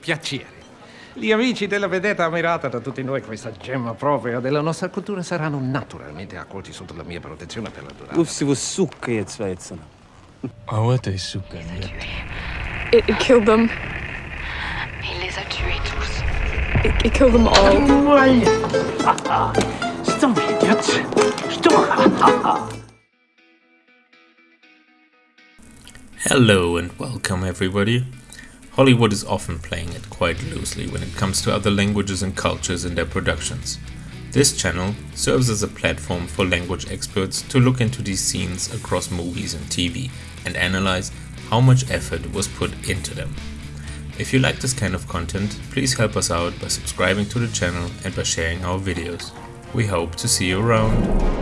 Piacere. Gli amici della vedetta ammirata da tutti noi, questa gemma propria della nostra cultura, saranno naturalmente accolti sotto la mia protezione per la durata. Ufsi was sukka jetzt Schweizern. Awate suka. It, it killed them. Il les a tués tous. It, it killed them all. Hello and welcome everybody. Hollywood is often playing it quite loosely when it comes to other languages and cultures in their productions. This channel serves as a platform for language experts to look into these scenes across movies and TV and analyze how much effort was put into them. If you like this kind of content, please help us out by subscribing to the channel and by sharing our videos. We hope to see you around.